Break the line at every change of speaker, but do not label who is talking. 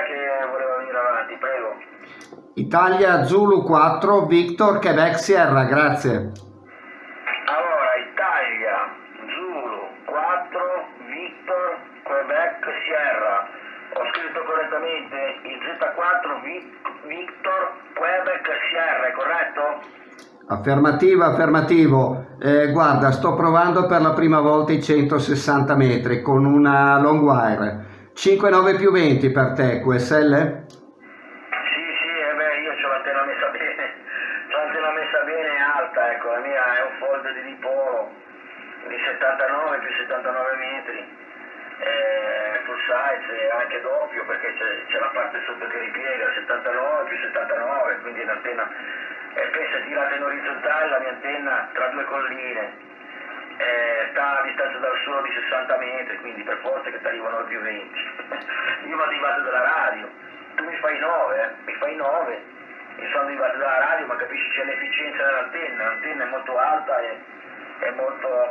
è che voleva venire avanti, prego.
Italia Zulu 4, Victor Quebec Sierra, grazie.
Allora, Italia, Zulu, 4, Victor, Quebec, Sierra. Ho scritto correttamente il Z4, Vic- Victor, Quebec, Sierra, è corretto?
Affermativo, affermativo. Eh, guarda, sto provando per la prima volta i 160 metri con una long wire. 5,9 più 20 per te, QSL?
Sì, sì, eh io ho l'antenna messa bene, c'ho l'antenna messa bene alta, ecco, la mia è un fold di dipolo di 79 più 79 metri, full size e anche doppio perché c'è, la parte sotto che ripiega, 79 più 79, quindi è un'antenna, e pensa tirata in orizzontale la mia antenna tra due colline, a distanza dal suolo di 60 metri, quindi per forza che ti arrivano più 20. Io vado in base della radio, tu mi fai 9, eh? mi fai 9, io sono in base dalla radio, ma capisci c'è l'efficienza dell'antenna, l'antenna è molto alta e è molto